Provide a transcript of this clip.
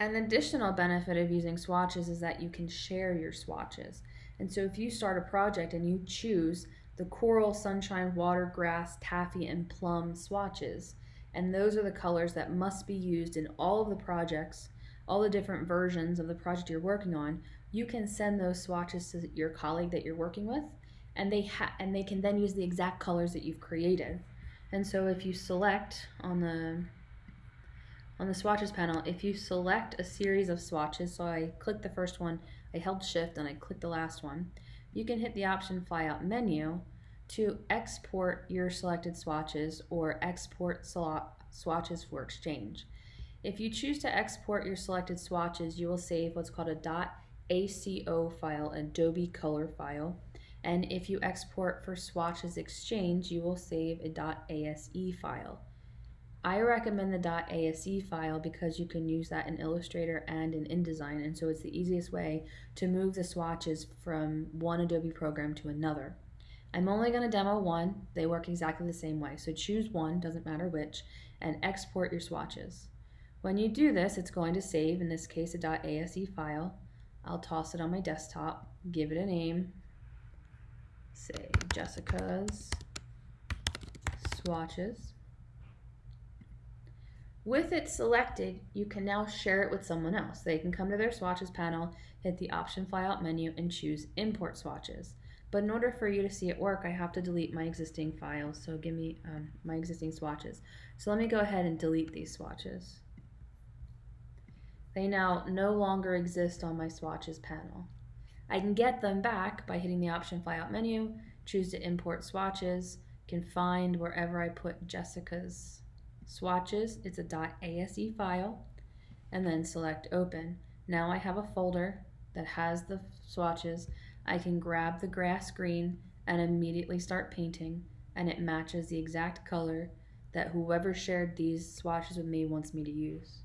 An additional benefit of using swatches is that you can share your swatches. And so if you start a project and you choose the coral, sunshine, water, grass, taffy, and plum swatches, and those are the colors that must be used in all of the projects, all the different versions of the project you're working on, you can send those swatches to your colleague that you're working with, and they and they can then use the exact colors that you've created. And so if you select on the on the swatches panel, if you select a series of swatches, so I clicked the first one, I held shift and I clicked the last one, you can hit the option flyout menu to export your selected swatches or export swatches for exchange. If you choose to export your selected swatches, you will save what's called a .aco file, Adobe Color file. And if you export for swatches exchange, you will save a .ase file. I recommend the .ase file because you can use that in Illustrator and in InDesign, and so it's the easiest way to move the swatches from one Adobe program to another. I'm only going to demo one. They work exactly the same way. So choose one, doesn't matter which, and export your swatches. When you do this, it's going to save, in this case, a .ase file. I'll toss it on my desktop, give it a name, say Jessica's swatches. With it selected, you can now share it with someone else. They can come to their swatches panel, hit the option flyout menu, and choose import swatches. But in order for you to see it work, I have to delete my existing files. So give me um, my existing swatches. So let me go ahead and delete these swatches. They now no longer exist on my swatches panel. I can get them back by hitting the option flyout menu, choose to import swatches, can find wherever I put Jessica's swatches, it's a .ase file, and then select open. Now I have a folder that has the swatches. I can grab the grass green and immediately start painting, and it matches the exact color that whoever shared these swatches with me wants me to use.